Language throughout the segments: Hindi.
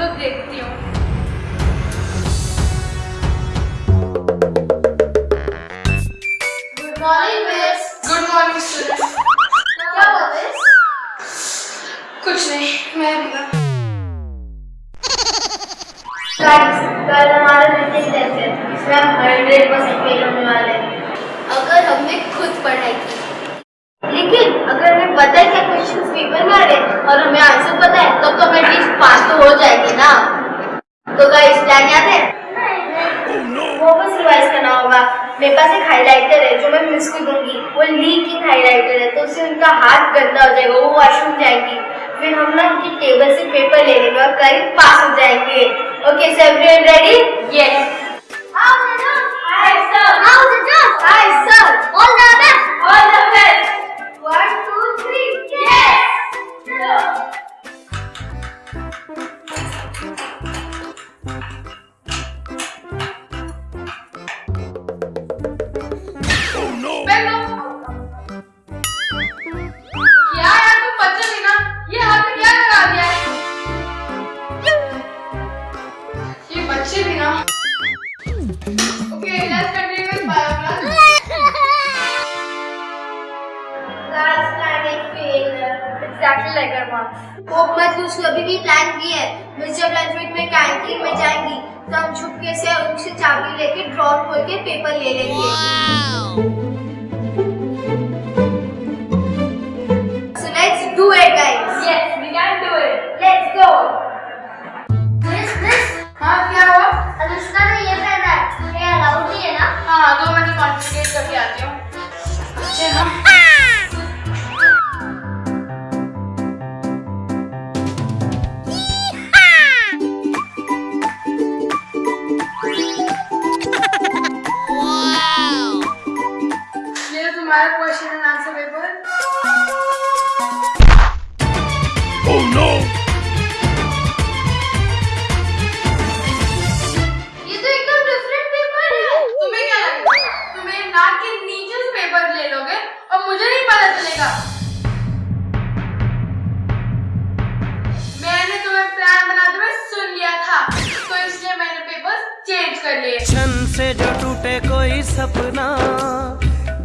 देखती हूँ। गुड मॉर्निंग क्या कुछ नहीं मैं कल हमारा मीटिंग टेस्ट है इसमें हम हंड्रेड परसेंट फेल होने वाले हैं। अगर हमने खुद पढ़ाई की लेकिन अगर हमें पता है क्वेश्चंस पेपर में आ रहे और हमें आंसर पता है तब तो हमें एटलीस्ट पास तो हो जाएँगे ना। तो गाइस प्लान याद है? वो बस रिवाइज करना होगा। मेरे पास एक हाइलाइटर है जो मैं मिस को दूँगी। वो लीकिंग हाइलाइटर है तो उससे उनका हाथ गंदा हो जाएगा वो वॉशरूम जाएँगी। फिर हम ना उनकी टेबल से पेपर ले लेंगे और करीब पास हो जाएँगे। Okay so everyone ready yes Exactly like our mom. Hope मत लूज कभी भी प्लान की है। मिस जब लंच ब्रेक में कैंटीन में जाएँगी तो हम छुपके से उनसे चाबी लेके ड्रॉप खोल के पेपर ले लेंगे। So दो मिनट कॉन्सेंट्रेट करके आती हूँ। Oh no! पता चलेगा। मैंने तुम्हें प्लान बनाते हुए सुन लिया था तो इसलिए मैंने पेपर चेंज कर लिए। क्षण से जो टूटे कोई सपना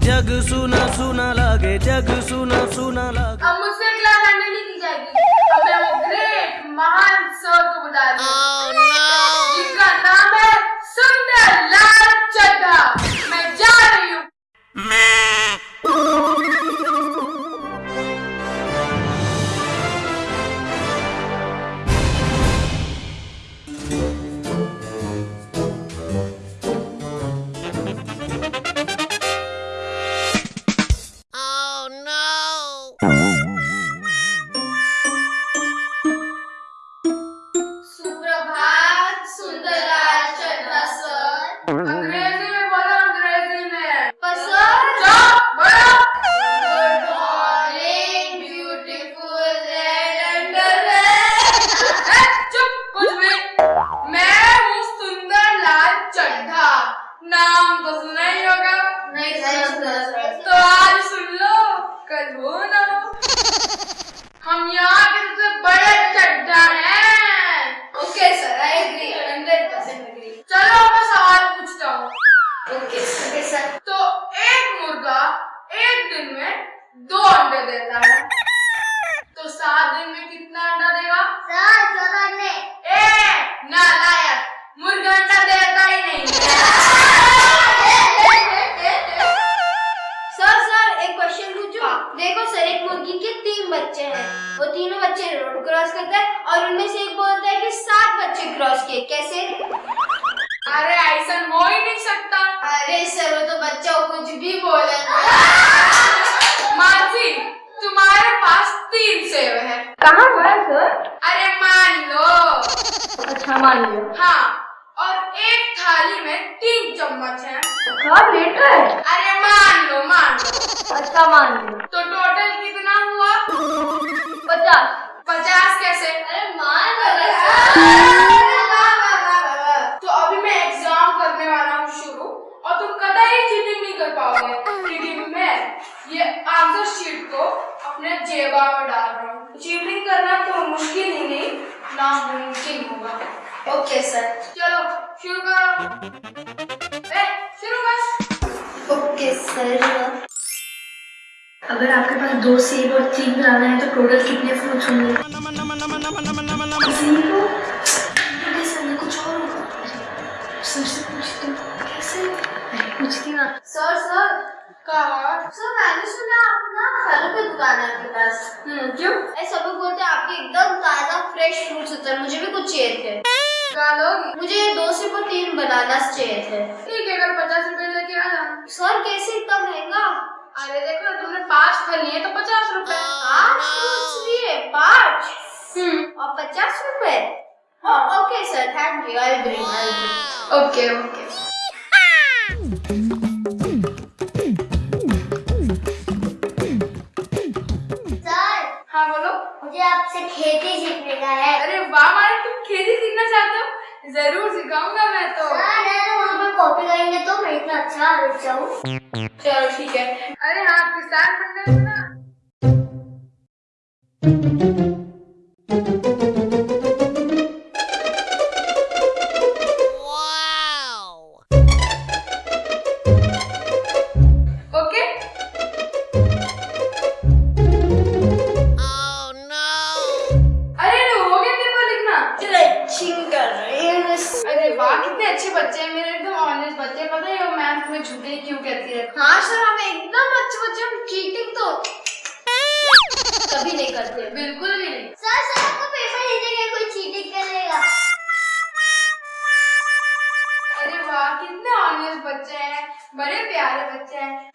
जग सुना सुना लागे जग सुना सुना लागे। अब मुझसे क्लास हैंडल नहीं की जाएगी। अब मैं वो ग्रेट महान सर को बुला रही वो कुछ भी बोले। मानसी तुम्हारे पास तीन सेब है। कहाँ हुआ सर अरे मान लो। अच्छा मान लिया। हाँ और एक थाली में तीन चम्मच है। है? अरे मान लो मान लो। अच्छा मान लो तो टोटल कितना हुआ? पचास। पचास कैसे? अरे मान तो अभी मैं एग्ज़ाम करने वाला हूँ शुरू और तुम कतई चीटिंग नहीं कर पाओगे? क्योंकि मैं ये आंसर शीट को अपने जेबा में डाल रहा हूँ। चीटिंग करना तो मुश्किल ही नहीं नामुमकिन होगा। ओके सर चलो, शुरू करो। शुरू कर। ओके सर अगर आपके पास दो सेब और तीन बनाना है तो टोटल कितने फ्रूट्स होंगे? मैं कुछ और होगा। पूछती कैसे? पूछती ना सर सर कहा? सर मैंने सुना आप ना फलों की दुकान है आपके पास। हम्म क्यों? ऐसे लोग बोलते हैं आपके एकदम ताज़ा फ्रेश फ्रूट्स होते हैं। मुझे भी कुछ चाहिए थे। मुझे दो से पर तीन बनानास चाहिए थे। ठीक है अगर पचास रुपए लेके आ सर कैसे इतना महँगा? अरे देखो तुमने पाँच फल लिए तो पचास रुपए। पाँच लिए? पाँच? हम्म। और पचास रुपए? Okay sir thank you I bring I bring okay okay मुझे आपसे खेती सीखने का है। अरे वाह मारे तुम खेती सीखना चाहते हो? ज़रूर सिखाऊँगा मैं तो। सर अगर वहाँ पर कॉपी करेंगे तो मैं इतना अच्छा जाऊँ। चलो ठीक है। अरे हाँ किसान मंडल ना। चीटिंग तो कभी नहीं करते बिल्कुल भी नहीं। सर सर आपको पेपर देने के कोई चीटिंग करेगा। अरे वाह कितने ऑनेस्ट बच्चे हैं बड़े प्यारे बच्चे हैं।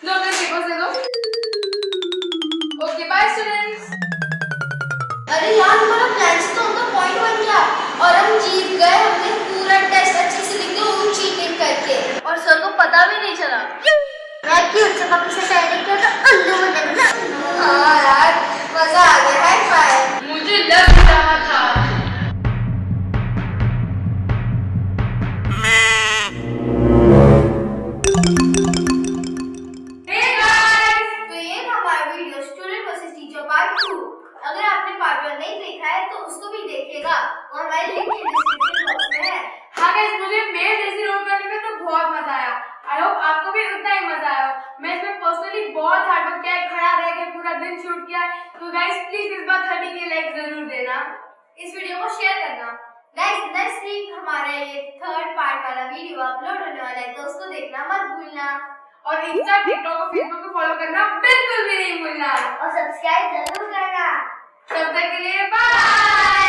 तो गाइस प्लीज़ इस बार थर्टी के लाइक ज़रूर देना। इस वीडियो को शेयर करना। गाइस नेक्स्ट वीक हमारा ये थर्ड पार्ट वाला वीडियो अपलोड होने वाला है तो उसको देखना मत भूलना। और इंस्टा टिकटॉक और फेसबुक को फॉलो करना बिल्कुल भी नहीं भूलना। और सब्सक्राइब ज़रूर करना। तब तक के लिए बाय